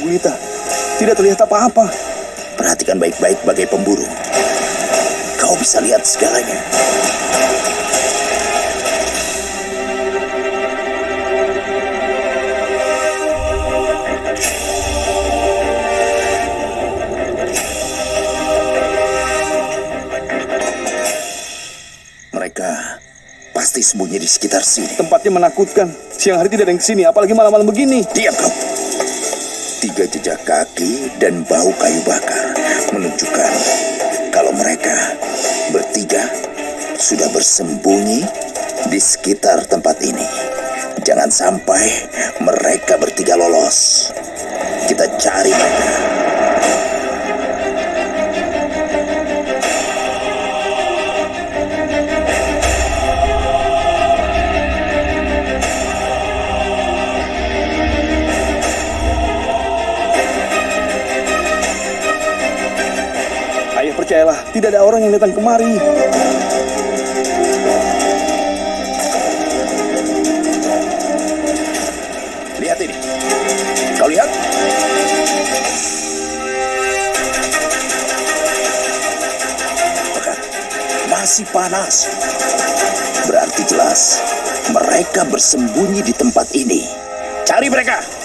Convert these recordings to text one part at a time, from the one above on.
gulita. Tidak terlihat apa-apa. Perhatikan baik-baik bagai pemburu. Kau bisa lihat segalanya. Mereka pasti sembunyi di sekitar sini. Tempatnya menakutkan. Siang hari tidak ada yang ke sini, apalagi malam-malam begini. Diam kau. Tiga jejak kaki dan bau kayu bakar menunjukkan kalau mereka bertiga sudah bersembunyi di sekitar tempat ini. Jangan sampai mereka bertiga lolos. Kita cari mereka. Tidak ada orang yang datang kemari. Lihat ini. Kau lihat? Masih panas. Berarti jelas mereka bersembunyi di tempat ini. Cari mereka.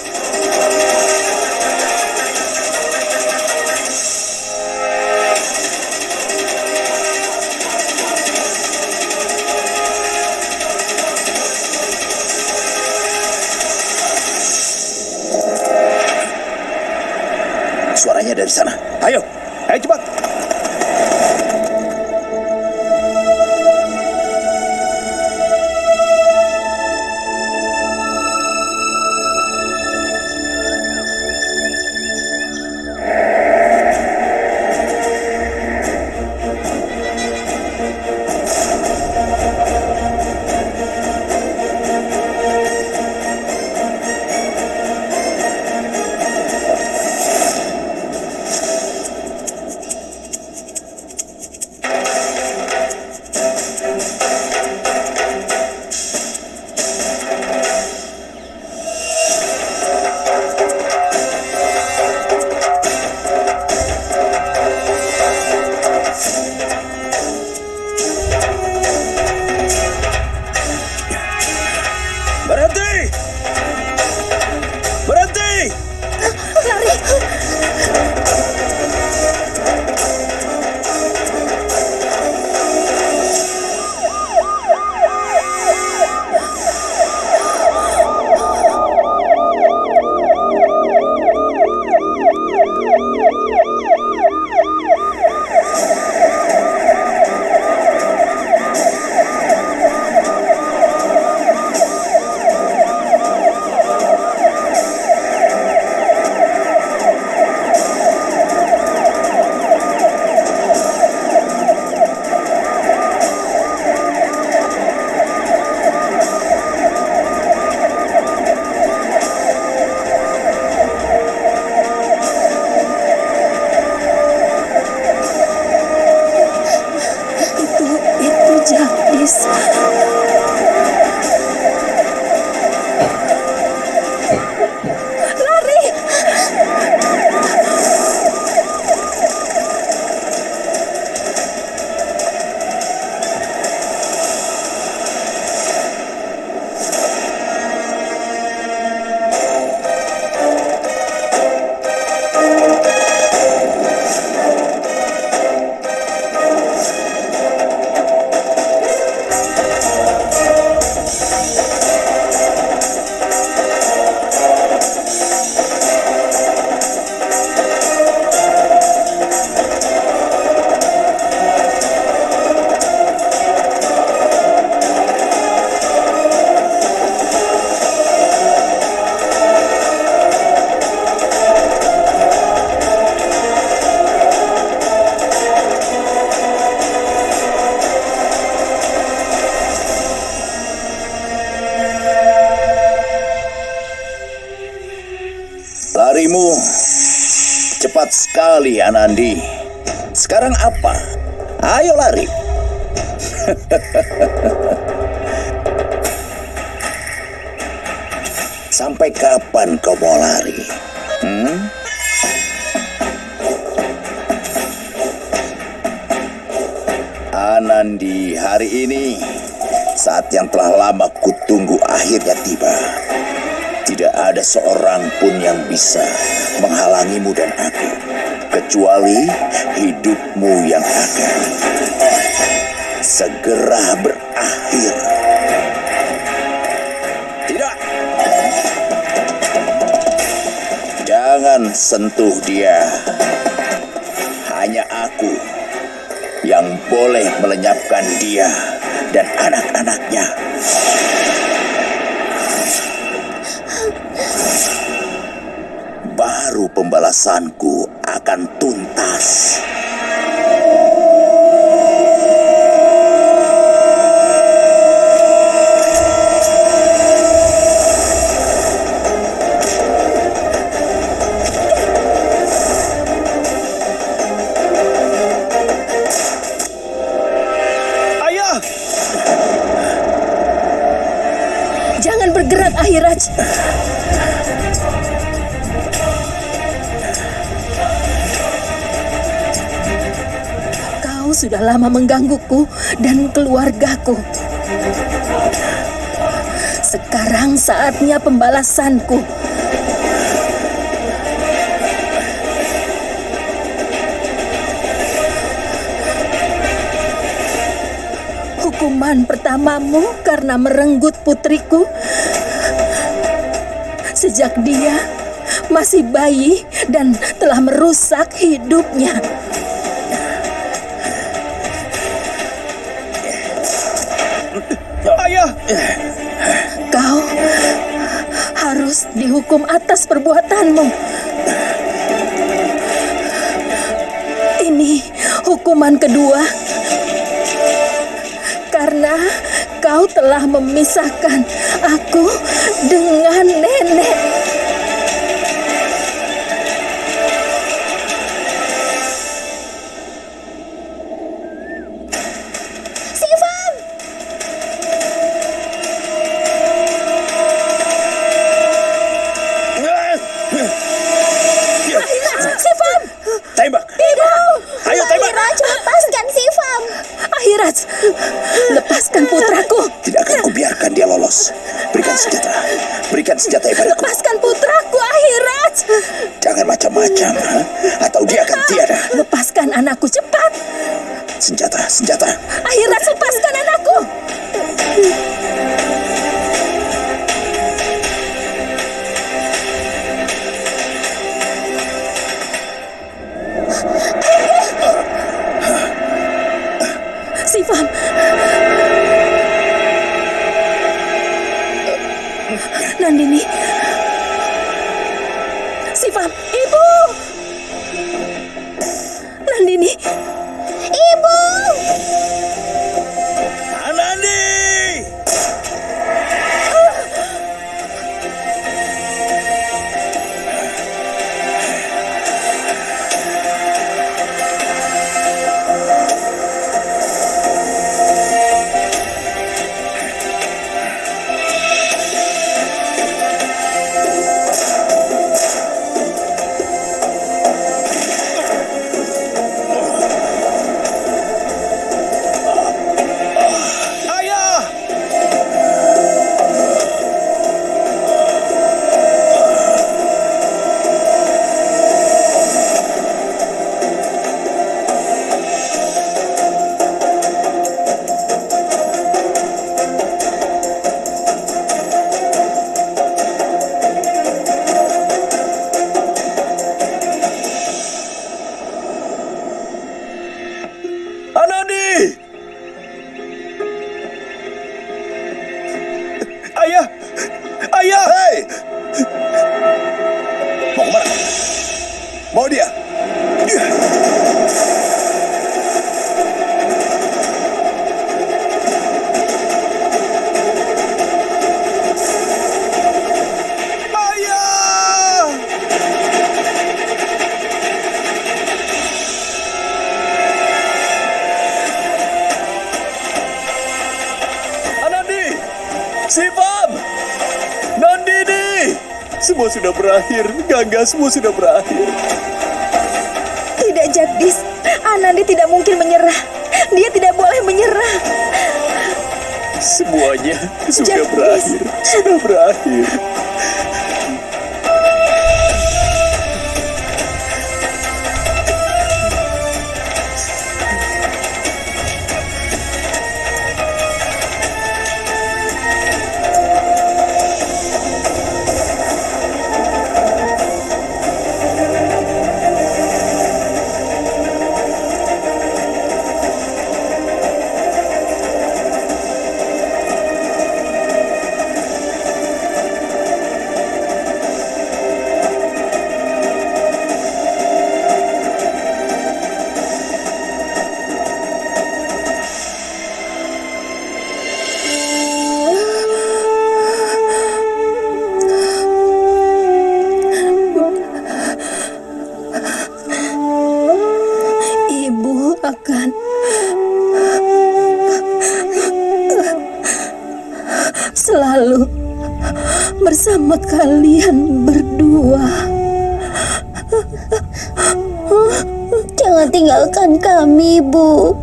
ফেলছে না cepat sekali, Anandi. Sekarang apa? Ayo lari. Sampai kapan kau mau lari? Anandi, hari ini saat yang telah lama kutunggu akhirnya tiba. Tidak ada seorang pun yang bisa menghalangimu dan aku, kecuali hidupmu yang akan segera berakhir. Tidak. Jangan sentuh dia. Hanya aku yang boleh melenyapkan dia dan anak-anaknya. Pembalasanku akan tuntas. Sudah lama menggangguku dan keluargaku. Sekarang saatnya pembalasanku. Hukuman pertamamu karena merenggut putriku sejak dia masih bayi dan telah merusak hidupnya. Dihukum atas perbuatanmu. Ini hukuman kedua. Karena kau telah memisahkan aku dengan nenek. Lepaskan putraku! Tidak akan kubiarkan dia lolos. Berikan senjata. Berikan senjata padaku. Lepaskan putraku, Ahiraj! Jangan macam-macam. ha? Atau dia akan tiada. Lepaskan anakku cepat! Senjata, senjata. Ahiraj, lepaskan anakku! Semua sudah berakhir. Gangga, semua sudah berakhir. Tidak, Jagdis. Anandi tidak mungkin menyerah. Dia tidak boleh menyerah. Semuanya sudah Jagdis. berakhir. Sudah berakhir. Akan selalu bersama kalian berdua. Jangan tinggalkan kami, Bu.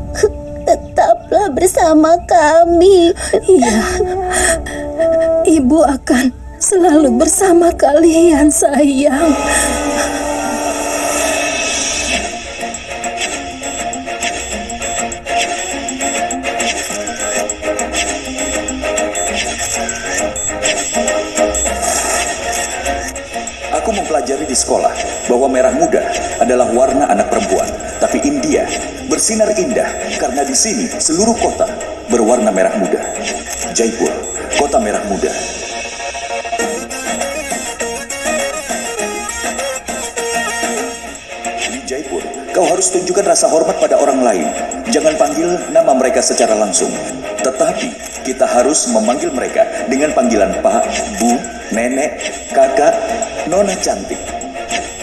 Tetaplah bersama kami. Iya, ibu akan selalu bersama kalian, sayang. Di sekolah bahwa merah muda adalah warna anak perempuan. Tapi India bersinar indah karena di sini seluruh kota berwarna merah muda. Jaipur, kota merah muda. Di Jaipur, kau harus tunjukkan rasa hormat pada orang lain. Jangan panggil nama mereka secara langsung. Tetapi, kita harus memanggil mereka dengan panggilan Pak, Bu, Nenek, Kakak, Nona cantik.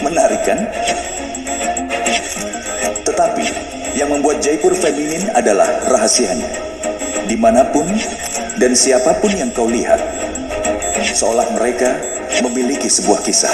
Menarik kan? Tetapi, yang membuat Jaipur feminin adalah rahasianya. Di mana pun dan siapa pun yang kau lihat, seolah mereka memiliki sebuah kisah.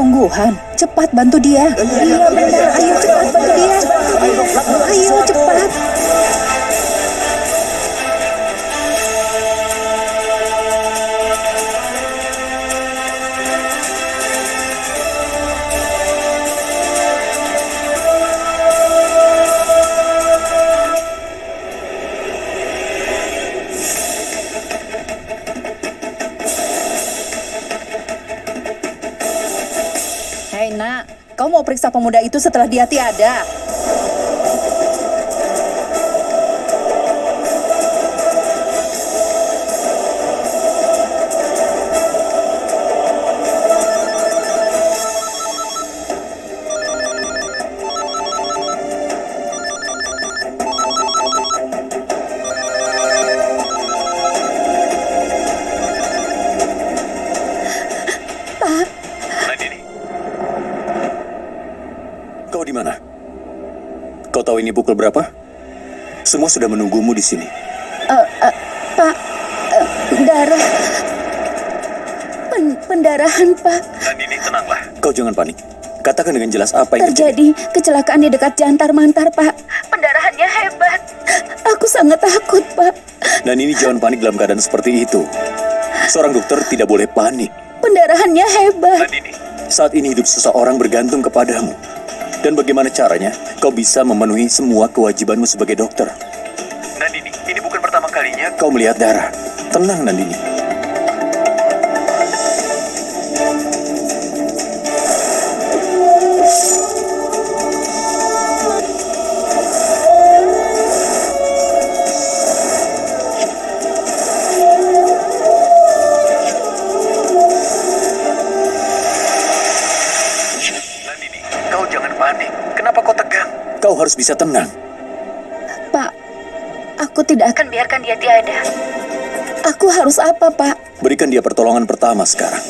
Kau dokter sungguhan. Cepat bantu dia. Iya benar. Ayo cepat bantu dia. Ayo cepat. Pemuda itu setelah dia tiada? Pukul berapa? Semua sudah menunggumu di sini. Eh, eh, Pak, eh, darah. Pen- pendarahan, Pak. Nandini, tenanglah. Kau jangan panik. Katakan dengan jelas apa yang terjadi. Terjadi kecelakaan di dekat Jantar Mantar, Pak. Pendarahannya hebat. Aku sangat takut, Pak. Nandini jangan panik dalam keadaan seperti itu. Seorang dokter tidak boleh panik. Pendarahannya hebat. Nandini, saat ini hidup seseorang bergantung kepadamu. Dan bagaimana caranya kau bisa memenuhi semua kewajibanmu sebagai dokter? Nandini, ini bukan pertama kalinya kau melihat darah. Tenang, Nandini. Harus bisa tenang. Pak, aku tidak akan biarkan dia tiada. Aku harus apa, Pak? Berikan dia pertolongan pertama sekarang.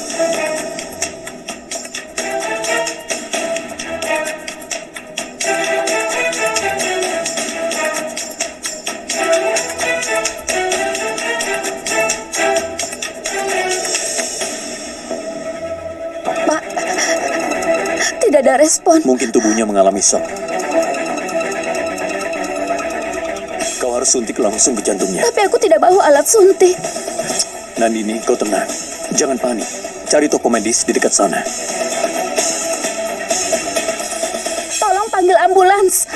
Pak, tidak ada respon. Mungkin tubuhnya mengalami shock. Harus suntik langsung ke jantungnya. Tapi aku tidak bawa alat suntik. Nandini, kau tenang. Jangan panik. Cari toko medis di dekat sana. Tolong panggil ambulans.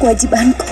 Kewajibanku.